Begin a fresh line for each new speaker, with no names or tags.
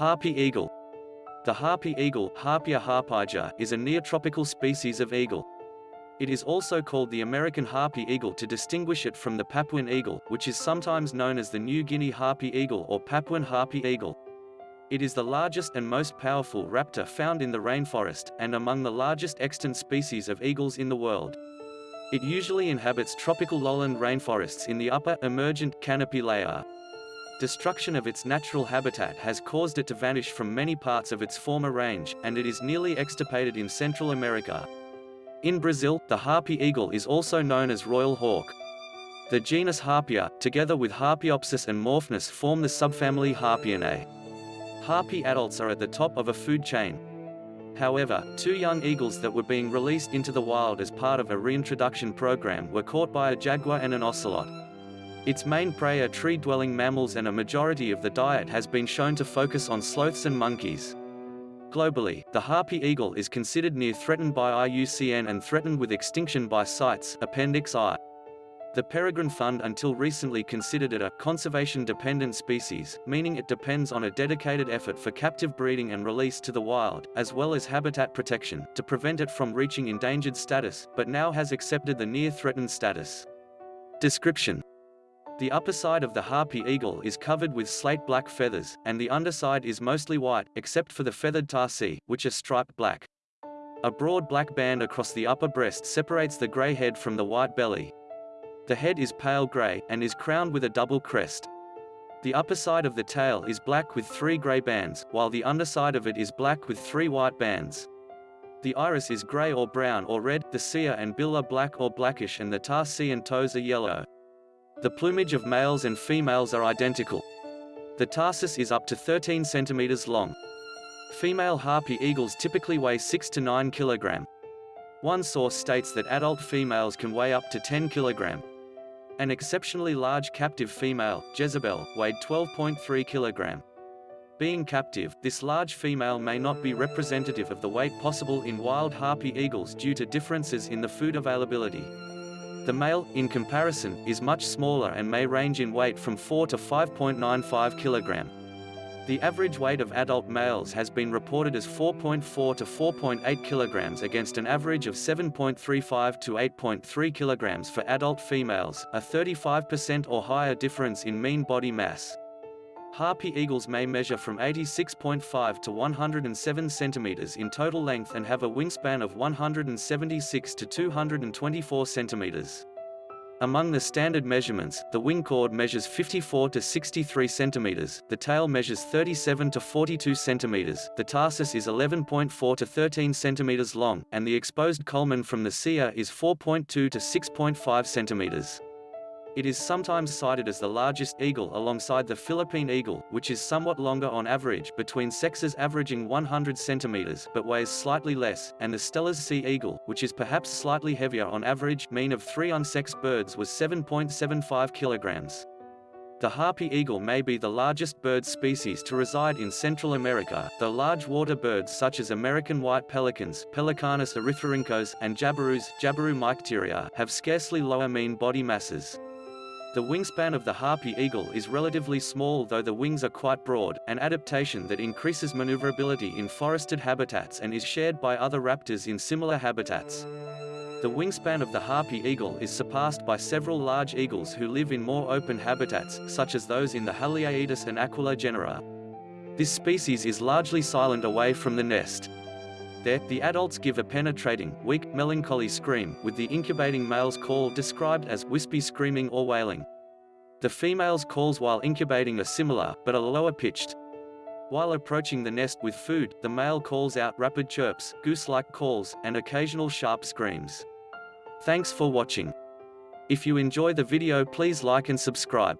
Harpy eagle. The harpy eagle Harpia harpyja, is a neotropical species of eagle. It is also called the American harpy eagle to distinguish it from the Papuan eagle, which is sometimes known as the New Guinea harpy eagle or Papuan harpy eagle. It is the largest and most powerful raptor found in the rainforest, and among the largest extant species of eagles in the world. It usually inhabits tropical lowland rainforests in the upper, emergent, canopy layer. Destruction of its natural habitat has caused it to vanish from many parts of its former range, and it is nearly extirpated in Central America. In Brazil, the harpy eagle is also known as royal hawk. The genus Harpia, together with Harpiopsis and Morphnus form the subfamily Harpyinae. Harpy adults are at the top of a food chain. However, two young eagles that were being released into the wild as part of a reintroduction program were caught by a jaguar and an ocelot. Its main prey are tree-dwelling mammals and a majority of the diet has been shown to focus on sloths and monkeys. Globally, the harpy eagle is considered near threatened by IUCN and threatened with extinction by CITES Appendix I. The Peregrine Fund until recently considered it a conservation-dependent species, meaning it depends on a dedicated effort for captive breeding and release to the wild, as well as habitat protection, to prevent it from reaching endangered status, but now has accepted the near-threatened status. Description the upper side of the harpy eagle is covered with slate-black feathers, and the underside is mostly white, except for the feathered tarsi, which are striped black. A broad black band across the upper breast separates the grey head from the white belly. The head is pale grey, and is crowned with a double crest. The upper side of the tail is black with three grey bands, while the underside of it is black with three white bands. The iris is grey or brown or red, the cere and bill are black or blackish and the tarsi and toes are yellow. The plumage of males and females are identical. The tarsus is up to 13 centimeters long. Female harpy eagles typically weigh 6 to 9 kilogram. One source states that adult females can weigh up to 10 kilogram. An exceptionally large captive female, Jezebel, weighed 12.3 kilogram. Being captive, this large female may not be representative of the weight possible in wild harpy eagles due to differences in the food availability. The male, in comparison, is much smaller and may range in weight from 4 to 5.95 kg. The average weight of adult males has been reported as 4.4 to 4.8 kg against an average of 7.35 to 8.3 kg for adult females, a 35% or higher difference in mean body mass. Harpy eagles may measure from 86.5 to 107 centimeters in total length and have a wingspan of 176 to 224 centimeters. Among the standard measurements, the wing chord measures 54 to 63 centimeters, the tail measures 37 to 42 centimeters, the tarsus is 11.4 to 13 centimeters long, and the exposed culmen from the cere is 4.2 to 6.5 centimeters. It is sometimes cited as the largest eagle alongside the Philippine eagle, which is somewhat longer on average between sexes averaging 100 centimeters but weighs slightly less, and the Steller's sea eagle, which is perhaps slightly heavier on average mean of three unsexed birds was 7.75 kilograms. The harpy eagle may be the largest bird species to reside in Central America, though large water birds such as American white pelicans Pelecanus erythrorhynchos and jabirus Jabiru have scarcely lower mean body masses. The wingspan of the harpy eagle is relatively small though the wings are quite broad, an adaptation that increases maneuverability in forested habitats and is shared by other raptors in similar habitats. The wingspan of the harpy eagle is surpassed by several large eagles who live in more open habitats, such as those in the Haliaeetus and Aquila genera. This species is largely silent away from the nest. There, the adults give a penetrating, weak, melancholy scream, with the incubating male's call described as wispy screaming or wailing. The female's calls while incubating are similar, but are lower pitched. While approaching the nest with food, the male calls out rapid chirps, goose-like calls, and occasional sharp screams. Thanks for watching. If you enjoy the video please like and subscribe.